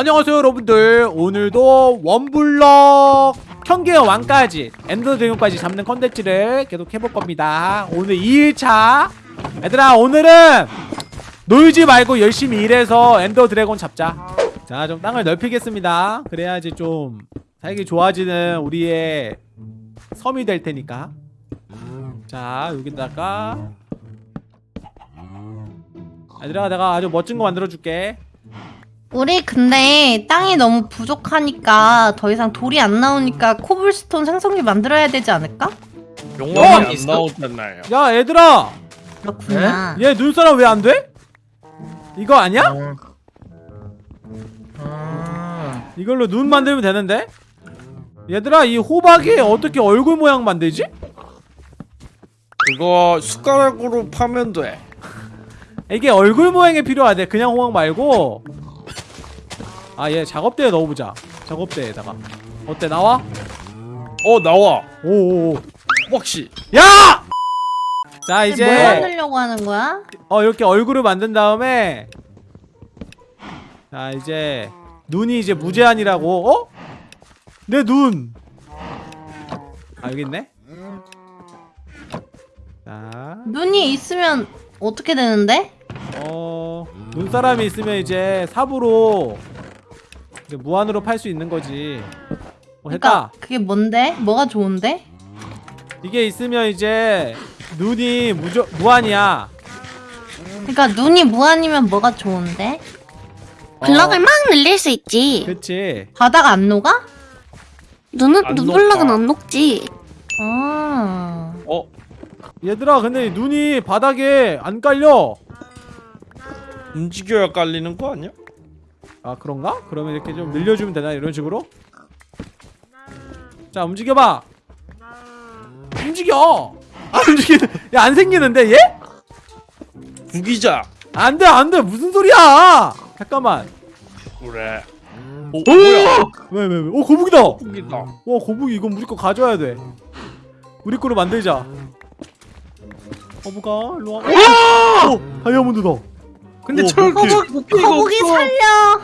안녕하세요 여러분들. 오늘도 원블럭 현계의 왕까지 엔더 드래곤까지 잡는 컨텐츠를 계속 해볼 겁니다. 오늘 2일차 얘들아 오늘은 놀지 말고 열심히 일해서 엔더 드래곤 잡자. 자 좀 땅을 넓히겠습니다. 그래야지 좀 살기 좋아지는 우리의 섬이 될 테니까. 자 여기다가. 얘들아 내가 아주 멋진 거 만들어 줄게 우리 근데 땅이 너무 부족하니까 더 이상 돌이 안 나오니까 코블스톤 생성기 만들어야 되지 않을까? 용암이 어? 안 나오잖아요. 야 얘들아 그렇구나. 얘 눈사람 왜 안 돼? 이거 아니야? 어. 아, 이걸로 눈 만들면 되는데? 얘들아 이 호박이 어떻게 얼굴 모양 만들지? 그거 숟가락으로 파면 돼. 이게 얼굴 모양이 필요하대 그냥 호박 말고 아 얘 작업대에 넣어보자 작업대에다가 어때 나와? 어 나와. 오오오 혹시 야! 자뭘 이제 만들려고 하는 거야? 어 이렇게 얼굴을 만든 다음에 자 이제 눈이 이제 무제한이라고 어? 내 눈! 아 여기 있네 자 눈이 있으면 어떻게 되는데? 어... 눈사람이 있으면 이제 삽으로 무한으로 팔 수 있는 거지 어 됐다 그러니까 그게 뭔데? 뭐가 좋은데? 이게 있으면 이제 눈이 무조, 무한이야 그러니까 눈이 무한이면 뭐가 좋은데? 블럭을 어, 막 늘릴 수 있지. 그치 바다가 안 녹아? 눈은 안 눈블럭은 녹아. 안 녹지. 아. 어 얘들아 근데 눈이 바닥에 안 깔려 움직여야 깔리는 거 아니야? 아 그런가? 그러면 이렇게 좀 늘려주면 되나 이런 식으로? 자 움직여봐 움직여 안 움직이는 야안 생기는데 얘? 구기자. 안돼 안돼 무슨 소리야 잠깐만 그래. 오, 오! 뭐야? 왜왜 왜? 오 거북이다 와 구기다. 거북이 이건 무조건 가져야 돼 우리 거로 만들자 거북아 일로 와 오! 다이아몬드다 근데 오, 철. 거북이가 거북이 없어. 살려.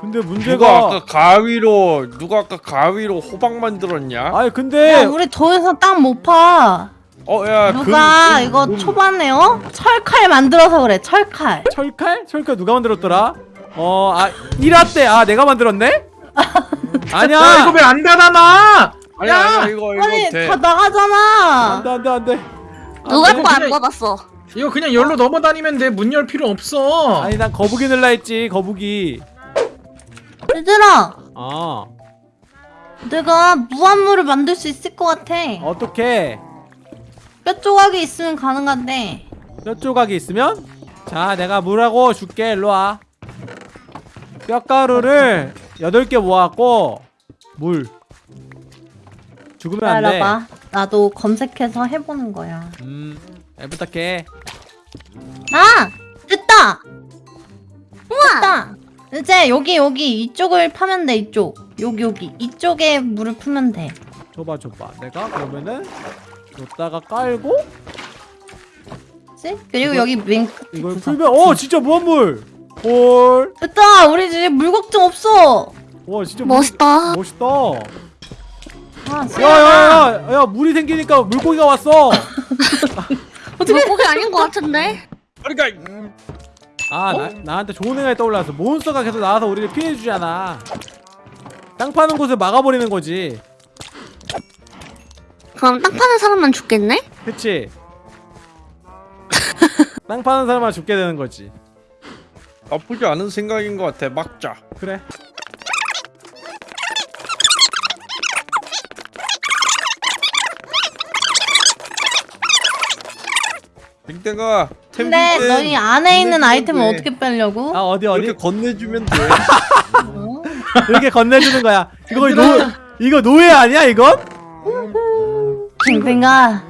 근데 누가 문제가 아까 가위로 누가 아까 가위로 호박 만들었냐? 아니 야, 근데 우리 더 이상 땅못 파. 어 야 누가 이거 초반에 어? 철칼 만들어서 그래. 철칼. 철칼? 철칼 누가 만들었더라? 어, 아, 1화 때, 아, 내가 만들었네? 야 아니야! 이거 왜안 닫아놔? 아니 야! 아니 이거 이거 아니 돼. 다 나가잖아. 안 돼, 안 돼, 안 돼. 누가 이거 거안 그냥- 받았어. 이거 그냥 열로 넘어다니면 돼. 문 열 필요 없어. 아니, 난 거북이 넣으려 했지, 거북이. 얘들아, 아, 내가 무한물을 만들 수 있을 것 같아. 어떻게 뼈 조각이 있으면 가능한데. 뼈 조각이 있으면? 자, 내가 물하고 줄게, 일로와. 뼈가루를 8개 모았고, 물. 죽으면 안 돼. 기다려봐. 나도 검색해서 해보는 거야. 음, 잘 부탁해. 아! 됐다! 됐다! 이제 여기 여기 이쪽을 파면 돼 이쪽 여기 여기 이쪽에 물을 풀면 돼 줘봐, 줘봐. 내가 그러면은, 여기다가 깔고, 그치? 그리고 이거- 여기 맨 끝에 이걸 부서. 풀면, 어, 진짜 무한물! 헐. 됐다! 우리 이제 물 걱정 없어! 와, 진짜 물- 멋있다. 멋있다. 아 야야야 야 물이 생기니까 물고기가 왔어 물고기 아닌 것 같은데? 그러니까 아 나, 나한테 좋은 생각이 떠올랐어 몬스터가 계속 나와서 우리를 피해주잖아 땅 파는 곳을 막아버리는 거지 그럼 땅 파는 사람만 죽겠네? 그치 땅 파는 사람만 죽게 되는 거지 나쁘지 않은 생각인 것 같아. 막자. 그래 빅대가 근데 너희 안에 있는 아이템은 돼. 어떻게 빼려고? 아 어디 어디 이렇게 건네주면 돼. 어? 이렇게 건네주는 거야 이거 노 이거 노예 아니야 이건? 뱅뱅아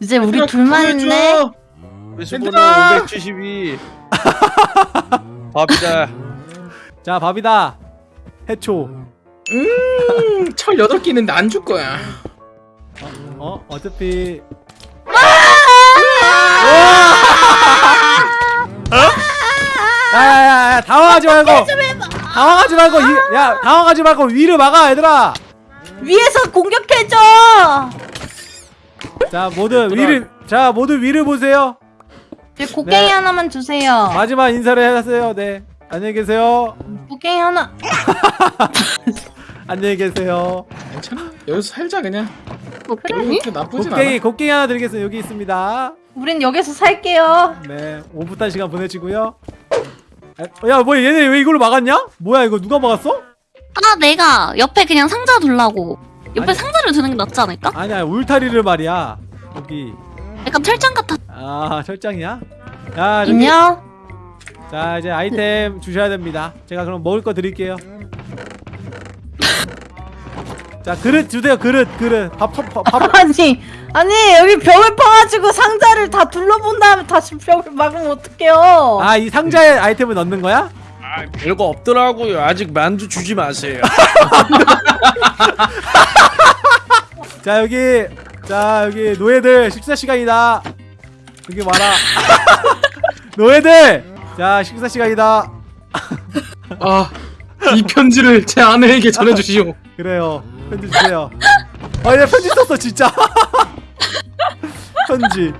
이제 우리 둘만 있네 얘들아! 572. 밥이다. 자 밥이다 해초 음, 철 8개 있는데 안 줄 거야. 어 어차피 야야야야 당황하지 말고 당황하지 말고 이, 야 당황하지 말고 위를 막아 얘들아 위에서 공격해줘. 자 모두 위를 자 모두 위를 보세요 제 곡괭이 네. 하나만 주세요. 마지막 인사를 하세요 네 안녕히 계세요 곡괭이 하나. 안녕히 계세요 괜찮아. 여기서 살자 그냥. 나쁘진 곡괭이 않아. 곡괭이 하나 드리겠습니다 여기 있습니다 우린 여기서 살게요. 네 오붓한 시간 보내시고요 야 뭐 얘네 왜 이걸로 막았냐? 뭐야 이거 누가 막았어? 아 내가 옆에 그냥 상자 둘라고. 옆에 아니. 상자를 두는 게 낫지 않을까? 아니야 울타리를 말이야 여기 약간 철장 같아. 아 철장이야? 야 저기 인형. 자 이제 아이템 주셔야 됩니다 제가 그럼 먹을 거 드릴게요 자 그릇 주세요 그릇 그릇 밥, 밥, 밥, 밥. 아니 아니 여기 벽을 파가지고 상자를 다 둘러본 다음에 다시 벽을 막으면 어떡해요? 아 이 상자에 아이템을 넣는 거야? 아, 별거 없더라고요. 아직 만두 주지 마세요. 자 여기 자 여기 노예들 식사 시간이다 여기 와라 노예들 자 식사 시간이다 아, 이 편지를 제 아내에게 전해주시오. 그래요 편지 주세요 아얘 편지 썼어 진짜 편지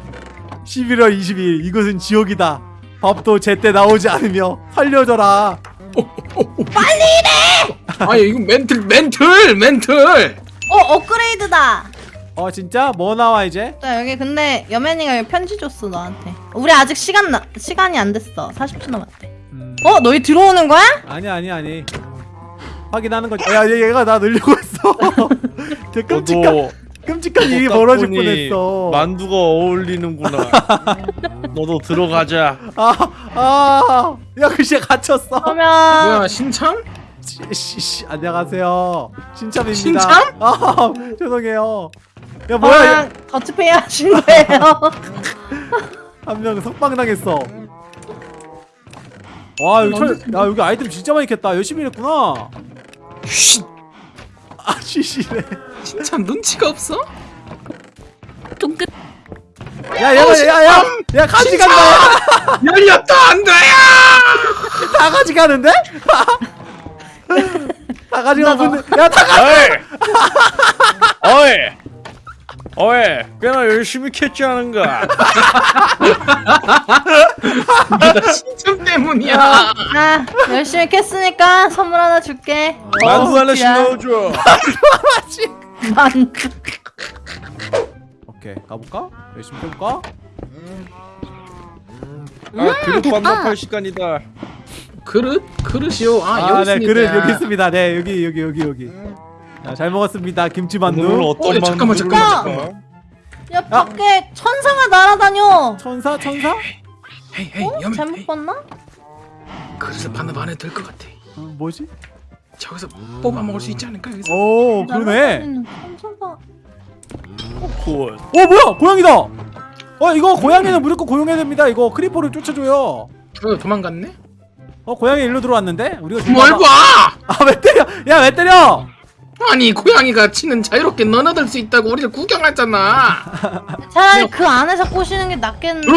11월 22일 이곳은 지옥이다 밥도 제때 나오지 않으며 살려줘라 아, 이거 멘틀, 멘틀, 멘틀. 어 업그레이드다. 어 진짜? 뭐 나와 이제? 자 여기 근데 여맨이가 여기 편지 줬어 너한테. 우리 아직 시간 나, 시간이 안 됐어. 40초 남았대. 음, 어 너희 들어오는 거야? 아니 아니 아니 확인하는 거지. 야 얘- 얘가 나 늘리고 있어. 되게 끔찍한 끔찍한 일이 딱 벌어질 뻔했어. 만두가 어울리는구나. 너도 들어가자. 아아야 글씨 갇혔어. 그러면 뭐야, 신참? 씨씨 안녕하세요. 신참입니다. 신참? 아 죄송해요. 야 뭐야 뭐야 더치페이 하신 거예요? 한명 석방당했어. 와 여기 철, 야 여기 아이템 진짜 많이 캤다. 열심히 했구나 쉿. 아 쉬쉬래 신참 눈치가 없어? 좀 끝. 야 야야 야 가져간다 열렸다, 안 돼요! 다 가져가는데? 다 가져가는데 야다 가 어이! 어이! 어이! 꽤나 열심히 않은가? 나 신참 때문이야. 아 열심히 캤으니까 선물 하나 줄게. 만두 하나씩 야. 넣어줘. 만두. 오케이 가볼까? 열심히 해볼까? 아, 그릇 됐다. 반납할 시간이다. 그릇? 그릇이요? 아, 여기 아네 있습니다. 그릇 여기 있습니다 네 여기 여기 여기 여기 자, 잘 먹었습니다 오늘 김치 만두 어떤 어, 잠깐만, 잠깐만. 먹을까? 야 밖에 천사가 날아다녀. 천사 천사? hey, hey, 어? 여매. 잘못 봤나? 그릇을 반납 안 해도 될 것 같아. 어, 뭐지? 저기서 뽑아 먹을 수 있지 않을까? 여기서. 오 그러네 천사가. good. 어 뭐야 고양이다 어 이거 고양이는 무조건 고용해야 됩니다 이거 크리퍼를 쫓아줘요 어, 도망갔네? 어 고양이 일로 들어왔는데 우리가 좀뭘 봐봐. 봐! 아 왜 때려 야 왜 때려 아니 고양이가 치는 자유롭게 너너들 수 있다고 우리를 구경하잖아. 차라리 그 안에서 꼬시는 게 낫겠는데.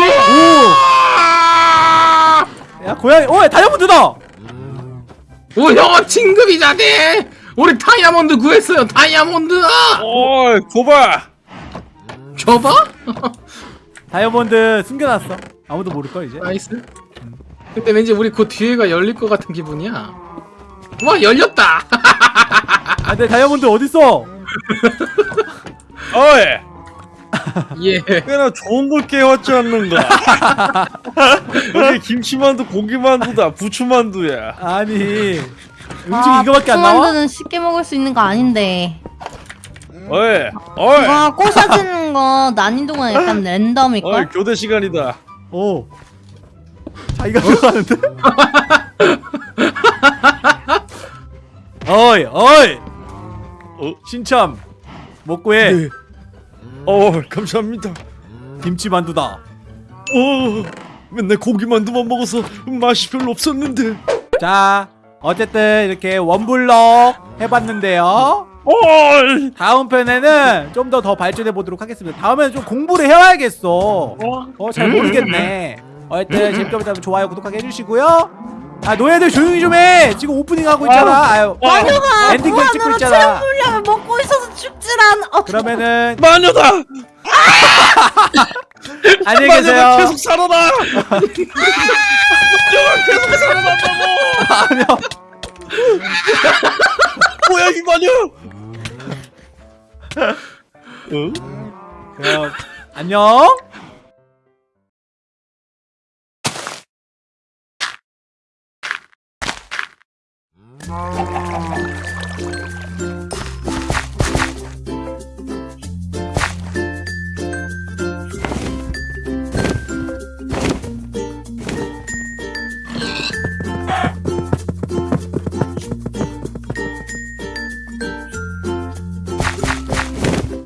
아! 야 고양이 어 다이아몬드다 오형 진급이자대. 우리 다이아몬드 구했어요. 다이아몬드. 어이, 고봐! 줘봐. 다이아몬드 숨겨놨어 아무도 모를걸 이제 nice. 근데 왠지 우리 그 뒤에가 열릴 것 같은 기분이야. 와 열렸다. 아 근데 다이아몬드 어딨어 어이! 예. 꽤나 좋은 걸 깨웠지 않는가? 여기 김치만두, 고기만두다, 부추만두야. 아니 음식 아, 이거밖에 안 나와? 부만두는 쉽게 먹을 수 있는 거 아닌데. 어이! 어이! 이거 꼬셔지는 거 난이도가 약간 랜덤일걸? 어이, 교대 시간이다. 오 자기가 들어가는데? 어이 어이 어? 신참 먹고 해 네. 어, 감사합니다. 김치 만두다 어, 맨날 고기 만두만 먹어서 맛이 별로 없었는데. 자 어쨌든 이렇게 원블럭 해봤는데요 어이! 다음 편에는 좀 더 더 발전해 보도록 하겠습니다 다음에는 좀 공부를 해와야겠어 어 잘 모르겠네 어쨌든 재밌게 봤다면 좋아요 구독하기 해주시고요 아 너희들 조용히 좀 해. 지금 오프닝 하고 있잖아. 아유. 마녀가 엔딩 좀 찍고 있잖아. 체력 물약을 먹고 있어서 죽질 않아. 어, 그러면은 마녀다. 안녕히 마녀가 계세요. 계속 살아나. 마녀가 계속 살아난다고. 뭐야 이 마녀? 응? 그럼 안녕. Mm.